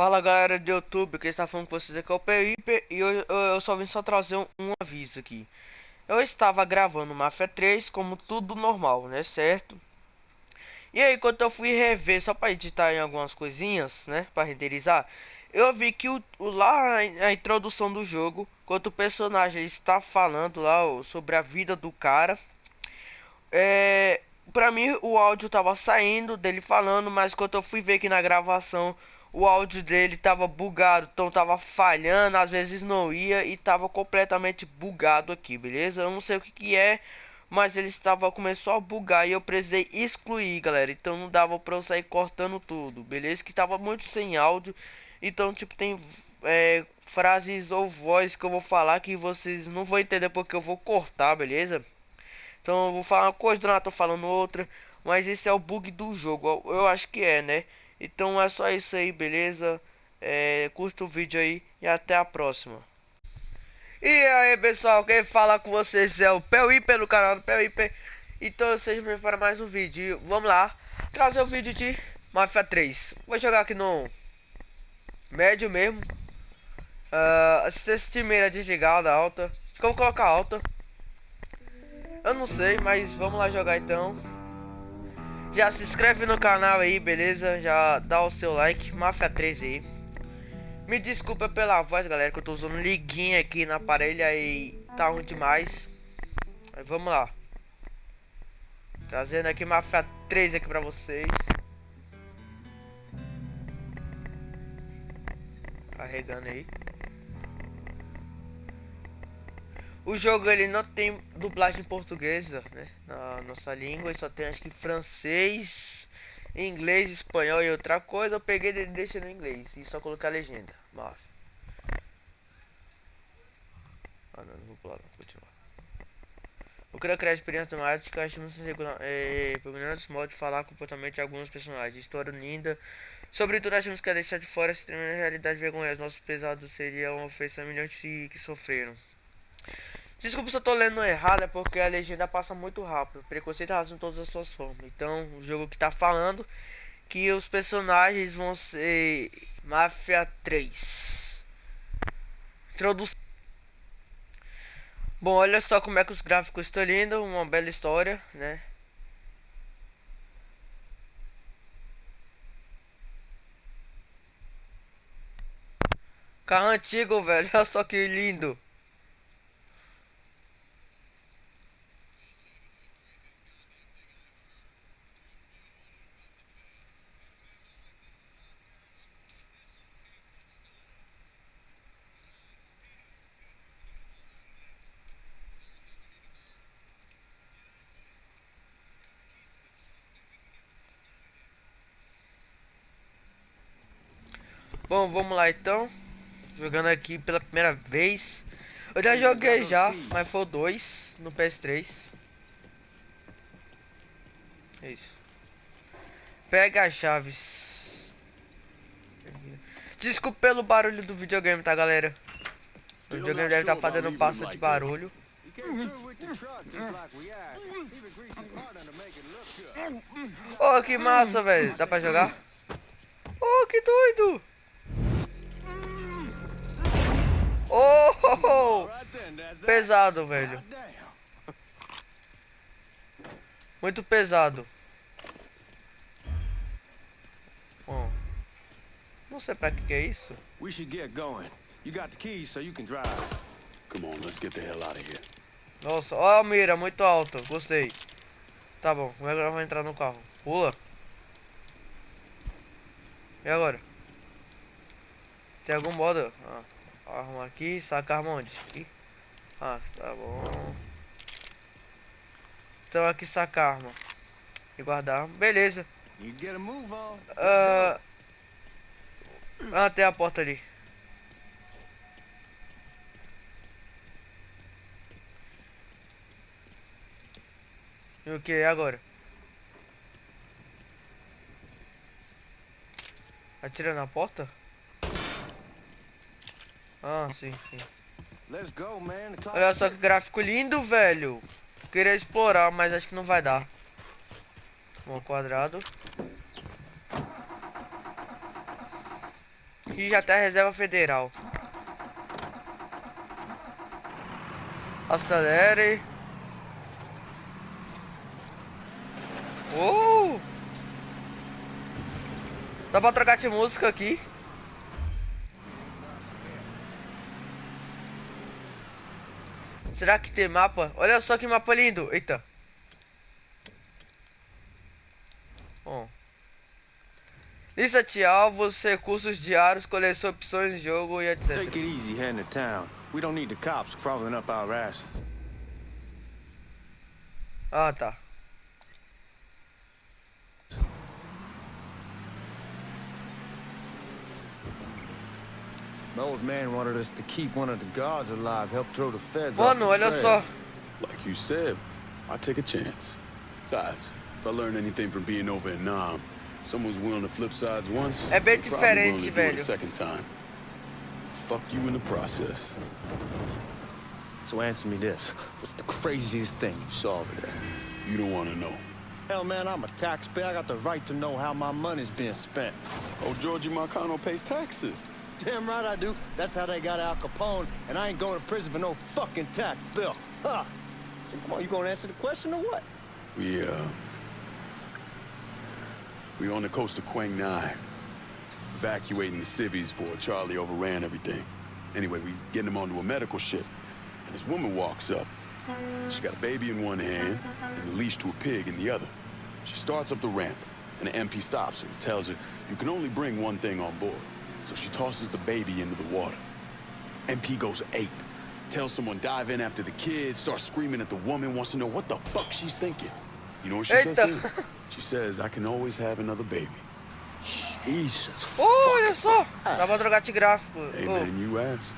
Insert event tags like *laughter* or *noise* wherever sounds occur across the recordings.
Fala galera do YouTube, que está falando com vocês aqui é o Peripe e eu, eu, eu, só vim só trazer um, um, aviso aqui. Eu estava gravando Mafia 3 como tudo normal, né, certo? E aí quando eu fui rever só para editar em algumas coisinhas, né, para renderizar, eu vi que o, o lá a introdução do jogo, quando o personagem está falando lá ó, sobre a vida do cara, é, para mim o áudio tava saindo dele falando, mas quando eu fui ver aqui na gravação o áudio dele tava bugado, então tava falhando, às vezes não ia e tava completamente bugado aqui, beleza? Eu não sei o que que é, mas ele estava começou a bugar e eu precisei excluir, galera. Então não dava para eu sair cortando tudo, beleza? Que tava muito sem áudio. Então, tipo, tem é, frases ou voz que eu vou falar que vocês não vão entender porque eu vou cortar, beleza? Então eu vou falar uma coisa, não tô falando outra, mas esse é o bug do jogo. Eu acho que é, né? Então é só isso aí, beleza? É, curta o vídeo aí e até a próxima. E aí pessoal, quem fala com vocês é o Pel pelo canal do Pel Então sejam bem para mais um vídeo. Vamos lá, trazer o vídeo de Mafia 3. Vou jogar aqui no médio mesmo. Uh, assistência de mira desligada, alta. Acho que eu vou colocar alta. Eu não sei, mas vamos lá jogar então. Já se inscreve no canal aí, beleza? Já dá o seu like, Mafia 3 aí. Me desculpa pela voz, galera, que eu tô usando liguinha aqui na aparelho aí tá ruim demais. Mas vamos lá. Trazendo aqui Mafia 3 aqui pra vocês. Carregando aí. O jogo ele não tem dublagem portuguesa, né? Na nossa língua, só tem acho que francês, inglês, espanhol e outra coisa. Eu peguei e deixei no inglês e só coloquei a legenda. Mas... Ah não, não vou pular não, continuar. Eu queria criar experiência temática, achamos regular, é, programas modo de falar comportamento de alguns personagens. História linda. Sobretudo achamos que a deixar de fora essa realidade vergonhosa. Nosso pesado seria uma ofensa a milhões de que sofreram. Desculpa se eu tô lendo errado, é porque a legenda passa muito rápido. Preconceito razão em todas as suas formas. Então, o jogo que tá falando que os personagens vão ser Mafia 3. Introdução. Bom, olha só como é que os gráficos estão lindos, uma bela história, né? Carro antigo, velho, *laughs* olha só que lindo. Bom, vamos lá então. Jogando aqui pela primeira vez. Eu já joguei já, mas foi dois no PS3. É isso. Pega as chaves. Desculpa pelo barulho do videogame, tá galera? O videogame deve estar tá fazendo passo de barulho. Oh, que massa, velho. Dá pra jogar? Oh, que doido! Oh! Pesado, velho. Muito pesado. Bom. Não sei pra que é isso. We should get going. You got the keys so you can drive. Come on, let's get the hell out of here. Nossa, ó a mira, muito alta. Gostei. Tá bom, agora vai entrar no carro. Pula. E agora? Tem algum modo? Ah. Arma aqui, saca arma onde? Aqui. Ah, tá bom. Então aqui saca arma. E guardar arma. Beleza. Uh... Ah, tem a porta ali. E o que agora? Atira na porta? Ah, sim, sim. Olha só que gráfico lindo, velho. Queria explorar, mas acho que não vai dar. Bom, quadrado. E já tá a reserva federal. Acelere. Uh! Dá pra trocar de música aqui. Será que tem mapa? Olha só que mapa lindo. Eita. Bom. Lista de alvos, recursos diários, coleção opções de jogo e etc. Take it easy heading to town. We don't need the cops crawling up our asses. Ah, tá. The old man wanted us to keep one of the guards alive, help throw the feds off Mano, the olha trail. só. Like you said, I take a chance. Besides, if I learn anything from being over in Nam, someone's willing to flip sides once, É bem they're probably willing to do it a second time. Fuck you in the process. So answer me this. What's the craziest thing you saw over there? You don't want to know. Hell, man, I'm a taxpayer. I got the right to know how my money's being spent. Oh, Georgie Marcano pays taxes. Damn right I do. That's how they got Al Capone, and I ain't going to prison for no fucking tax bill. Huh. So come on, you gonna answer the question or what? We, uh... We on the coast of Quang Nai. Evacuating the civvies for Charlie overran everything. Anyway, we getting them onto a medical ship. And this woman walks up. She got a baby in one hand and a leash to a pig in the other. She starts up the ramp, and the MP stops her and tells her, you can only bring one thing on board. So she tosses the baby into the water. MP goes ape. Tells someone dive in after the kid, starts screaming at the woman, wants to know what the fuck she's thinking. You know what she says to Eita. him? She says, I can always have another baby. Jesus. Oh, olha fucking só. Christ. Dá pra trocar de gráfico. Hey Oh. man, you asked.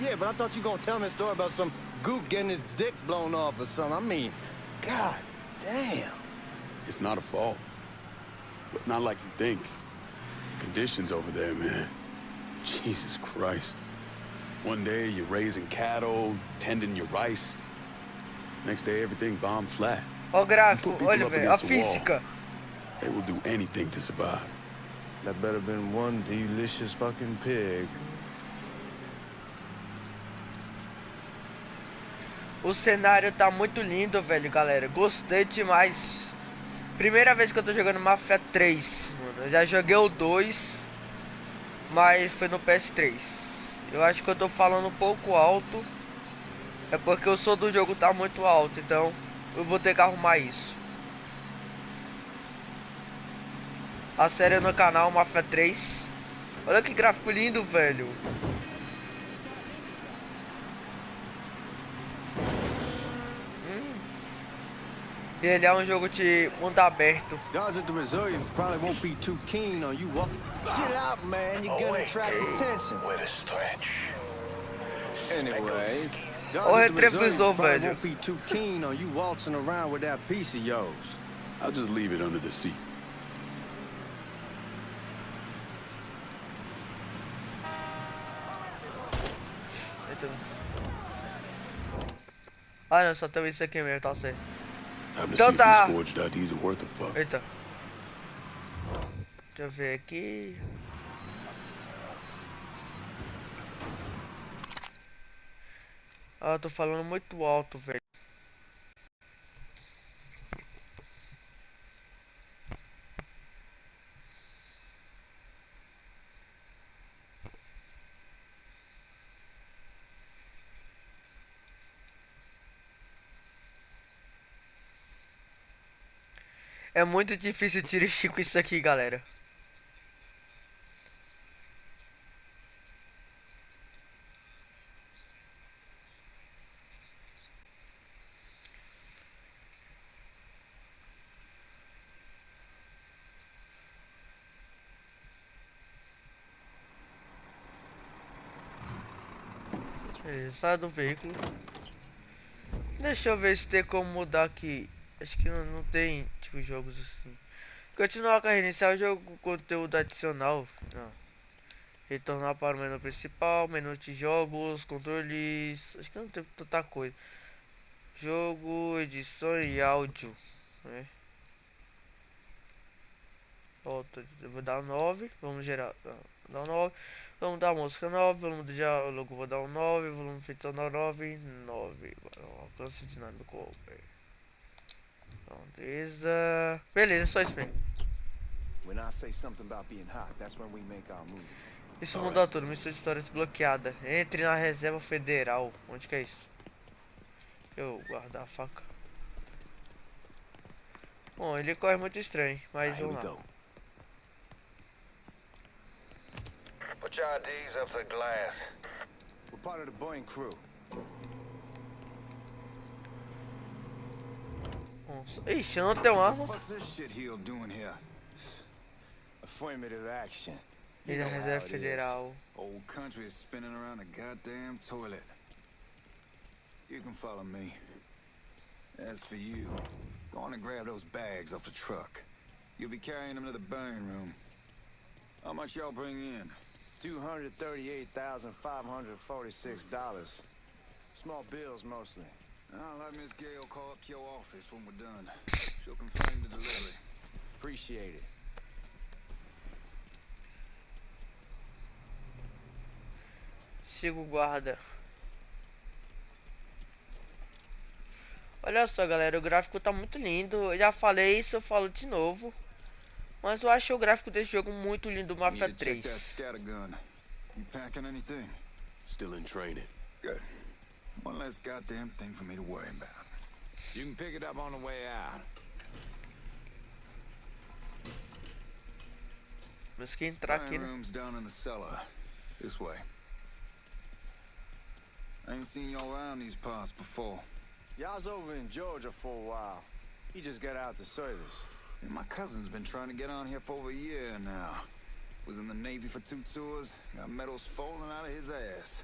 yeah, but I thought you were gonna tell me a story about some gook getting his dick blown off or something. I mean, god damn. It's not a fault. But not like you think. Conditions over there, man. Jesus Christ. One day you're raising cattle, tending your rice. Next day everything bombed flat. Ó o gráfico, Put people olha, up velho. A against the wall. física. They will do anything to survive. That better been one delicious fucking pig. O cenário tá muito lindo, velho, galera. Gostei demais. Primeira vez que eu tô jogando Mafia 3. Eu já joguei o 2, mas foi no PS3. Eu acho que eu tô falando um pouco alto. É porque o som do jogo tá muito alto, então eu vou ter que arrumar isso. A série é no canal Mafia 3. Olha que gráfico lindo, velho. Ele é um jogo de mundo aberto. Guards at the reserve probably won't be too keen on you walk. Chill out, man. You're gonna attract attention. Anyway, guards Olha at o the reserve retrovisor, probably velho. won't be too keen on you waltzing around with that piece of yours. I'll just leave it under the seat. Ah não, só tem isso aqui mesmo, tá certo. Então tá. these forged IDs are worth a fuck. Eita. Deixa eu ver aqui. Ah, eu tô falando muito alto, velho. É muito difícil dirigir com isso aqui, galera. Sai do veículo. Deixa eu ver se tem como mudar aqui. Acho que não, não tem, tipo, jogos assim. Continuar a iniciar o jogo com conteúdo adicional. Não. Retornar para o menu principal, menu de jogos, controles. Acho que não tem tanta coisa. Jogo, edição e áudio. Né? Volta, vou dar 9. Vamos gerar. Dar 9. Vamos dar música 9. Volume do diálogo vou dar um 9. Volume feito sonoro 9. 9. Alcance dinâmico. Beleza. Beleza, só isso mesmo. When I say something about being hot, that's when we make our move. Isso muda tudo. Missão de história desbloqueada. Entre na reserva federal. Onde que é isso? Eu guardar a faca. Bom, ele corre muito estranho, mas vamos lá. go. Put your IDs up for glass. We're part of the Boeing crew. Nossa. Ixi, eu não tenho What arma. the fuck's this shit heel doing here? Affirmative action. You Ele é know how reserva it is. federal. Old country is spinning around a goddamn toilet. You can follow me. As for you, go on and grab those bags off the truck. You'll be carrying them to the burn room. How much y'all bring in? $238,546. Small bills mostly. I'll let Miss Gale call up to your office when we're done. She'll confirm the delivery. Appreciate it. Siga o guarda. Olha só, galera, o gráfico tá muito lindo. Eu já falei isso, eu falo de novo. Mas eu acho o gráfico desse jogo muito lindo, Mafia Need to check 3. that scattergun. You packing anything? Still in training. Good. One less goddamn thing for me to worry about. You can pick it up on the way out. Mas que entrar aqui, Burn né? room's down in the cellar. This way. I ain't seen y'all around these parts before. Y'all's over in Georgia for a while. He just got out the service. And my cousin's been trying to get on here for over a year now. Was in the Navy for two tours, got medals falling out of his ass.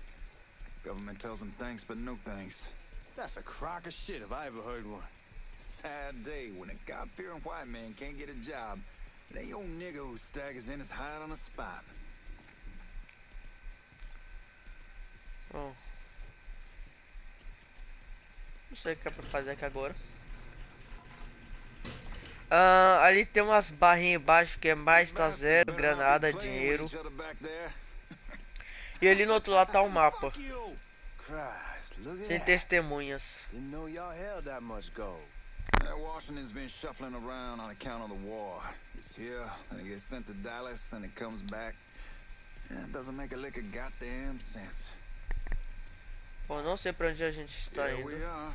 Government tells him thanks, but no thanks. That's a crock of shit if I ever heard one. Sad day when a God-fearing white man can't get a job. They old nigga who staggers in is hired on the spot. Bom. Não sei o que é pra fazer aqui agora. Ah, ali tem umas barrinhas embaixo que é mais tá zero, granada, dinheiro. each other back there. E ali no outro lado tá o mapa. Look at Sem testemunhas. Didn't know y'all held that much gold. Yeah, Washington's been shuffling around on account of the war. It's here, and it gets sent to Dallas, and it comes back. Yeah, it doesn't make a lick of goddamn sense. Bom, não sei pra onde a gente está Here we indo. are.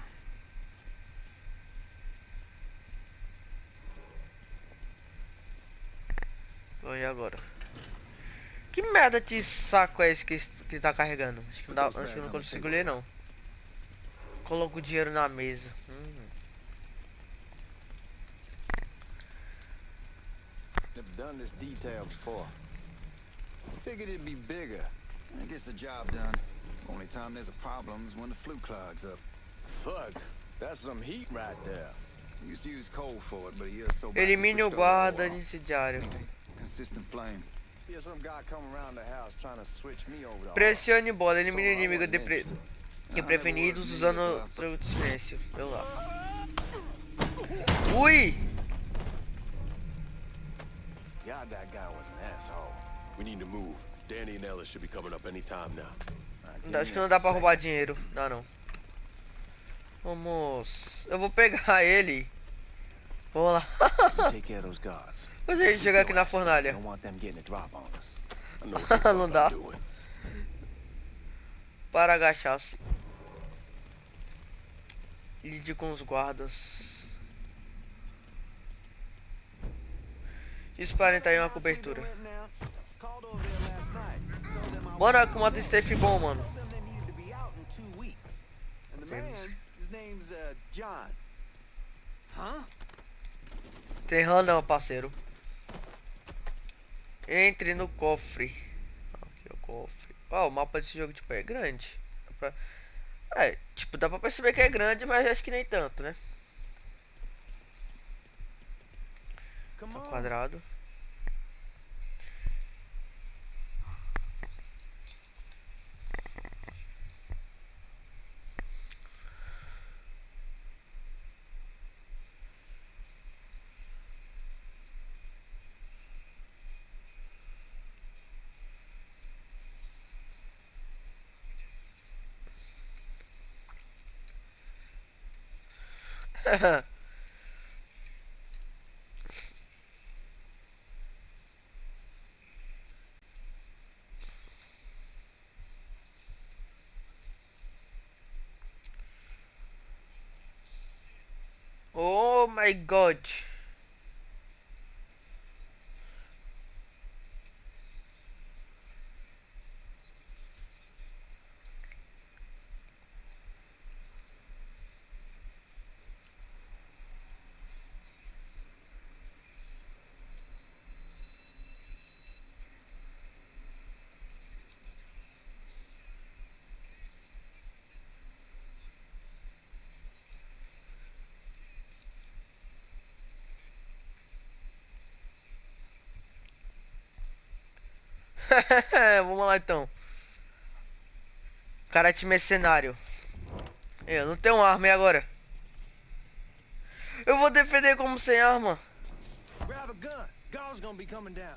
Bom, e agora? Que merda de saco é esse que, que tá carregando? Acho que não, dá, acho que eu não consigo ler não. Coloca o dinheiro na mesa. Hum. Never done this detail before. Figured it'd be bigger. That gets the job done. Only time there's a problem is when the flue clogs up. Fuck, that's some heat right there. We used to use coal for it, but a year or so back we Elimine o guarda incendiário. Consistent flame. Here's some guy coming around the house trying to switch me over to oil. Pressione bola, elimine I inimigo de pre... imprevenidos usando de silêncio. Deu lá. Ui! God, that guy was an asshole. We need to move. Danny and Ellis should be coming up any time now. Acho que não dá pra roubar dinheiro. Dá não. Vamos. Eu vou pegar ele. Vamos lá. A gente chegar aqui na fornalha. *laughs* Não dá. Para agachar-se. Lide com os guardas. Disparem uma cobertura. Bora com modo safe bom, mano. Rã não, parceiro. Entre no cofre. Aqui é o cofre. Ó, o mapa desse jogo tipo, é grande. Dá pra- É, tipo, dá pra perceber que é grande, mas acho que nem tanto, né? Tá quadrado. *laughs* oh my god. *laughs* Vamos lá então. Karate mercenário. Eu não tenho arma e agora? Eu vou defender como sem arma. Grab a gun. Gall's gonna be coming down.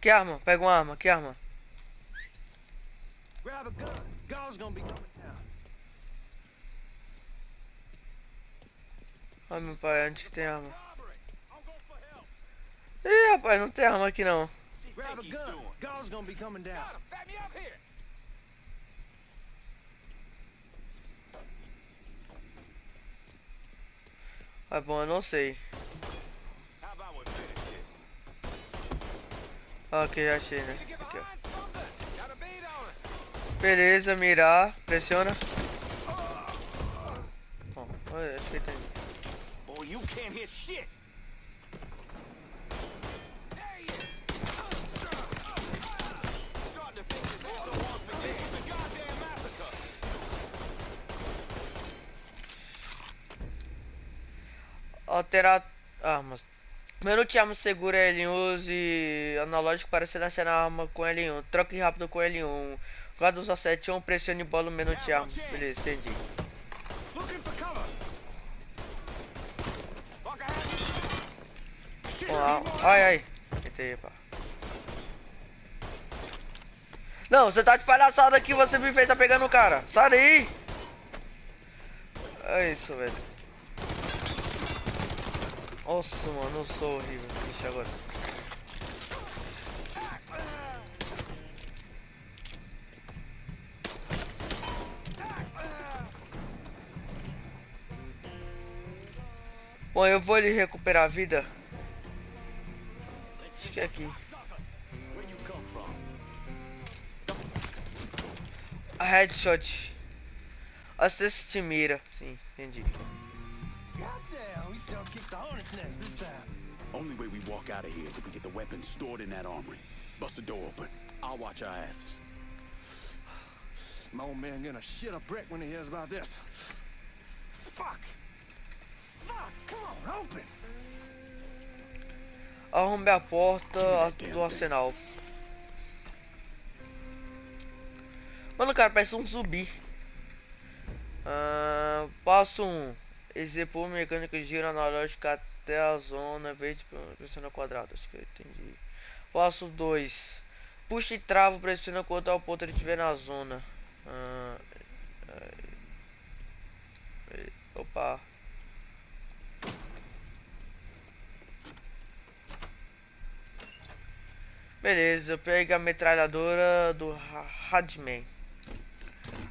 Que arma? Pega uma arma, que arma? Grab a gun. Gonna be coming down. Ai meu pai, onde que tem arma? Ih rapaz, não tem arma aqui não. Ah bom, eu não sei. Ah, ok, já achei, né? Aqui. Beleza, mirar, pressiona. Bom, olha, acho que tem. Boy, you can't hit shit. There he is. Starting to think this also wants me. This is a goddamn massacre. Alterar armas. Menu de arma segura L1 use analógico para selecionar a arma com L1. Troque rápido com L1. Guarda usa 7 1 pressione bola no menu de arma. Beleza, entendi. Lá. Ai, ai. Eita, pá. Não, você tá de palhaçada aqui, você me fez tá pegando o cara. Sai daí. É isso, velho. Nossa, mano, eu sou horrível. Deixa agora. Bom, eu vou lhe recuperar a vida. Acho que é aqui. A headshot. Assist de mira. Sim, entendi. Goddamn, we sure kicked the hornet's nest this time. Only way we walk out of here is if we get the weapons stored in that armory. Bust the door open. I'll watch our asses. My old man gonna shit a brick when he hears about this. Fuck! Fuck! Come on, open! Arrombe a porta do arsenal. Mano, cara, parece um zumbi. Ah, passo 1. Um. Execute mecânica de giro analógica até a zona verde pressiona quadrado. Acho que eu entendi. Passo 2. Puxa e trava, pressiona quanto ao ponto ele estiver na zona. Ah, é, opa. Beleza, pega a metralhadora do Ra- Radman.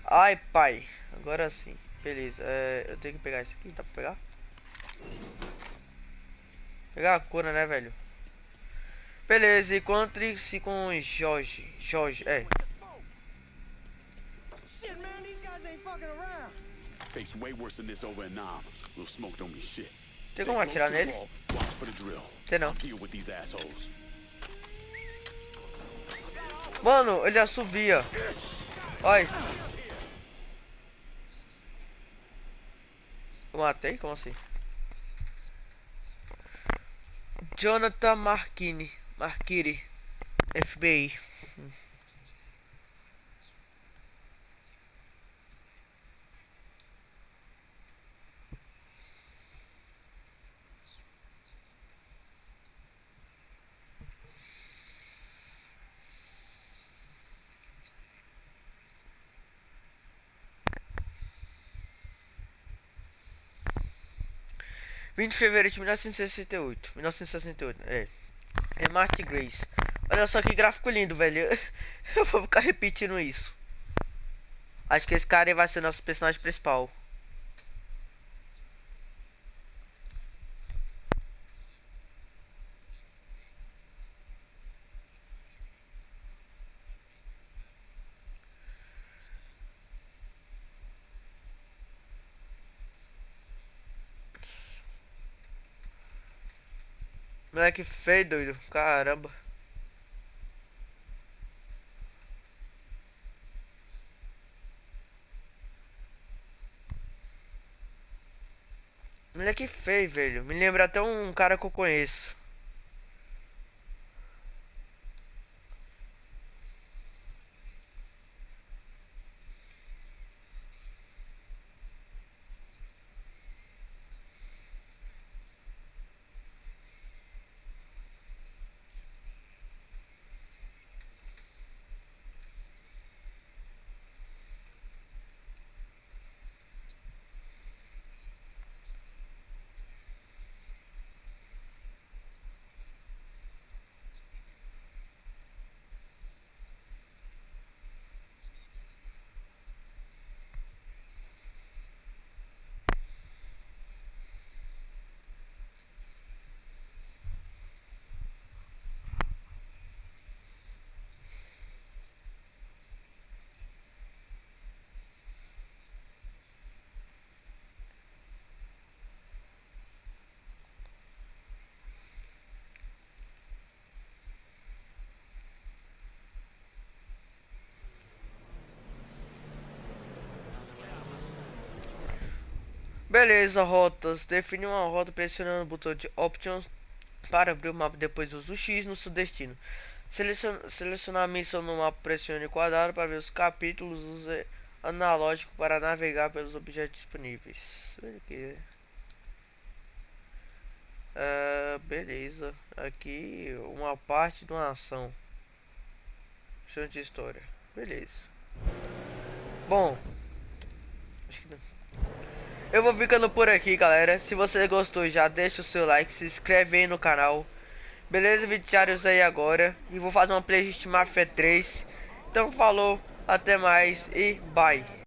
Ai, pai. Agora sim. Beleza, é, eu tenho que pegar isso aqui, dá pra pegar? Pegar a cura, né, velho? Beleza, encontre-se com Jorge. Jorge, é. Shit, man, these guys ain't fucking around. Face way worse than this over in Nam. Little smoke don't mean shit. Tem como atirar nele? wall. Watch for the drill. Tem não. I'll deal with these assholes. Mano, ele assobia. Olha. Eu matei? Como assim? Jonathan Marquini. Marquiri. FBI. 20 de fevereiro de 1968. 1968, é. É Marty Grace. Olha só que gráfico lindo, velho. *laughs* Eu vou ficar repetindo isso. Acho que esse cara vai ser nosso personagem principal. Moleque feio, doido. Caramba. Moleque feio, velho. Me lembra até um cara que eu conheço. Beleza, rotas. Define uma rota pressionando o botão de Options para abrir o mapa. Depois use o X no seu destino. Seleciona, selecionar a missão no mapa, pressione quadrado para ver os capítulos. Use analógico para navegar pelos objetos disponíveis. Uh, beleza. Aqui uma parte de uma ação. Chão de história. Beleza. Bom. Acho que não. Eu vou ficando por aqui, galera. Se você gostou, já deixa o seu like, se inscreve aí no canal. Beleza, vídeos aí agora. E vou fazer uma playlist Mafia 3. Então falou, até mais e bye.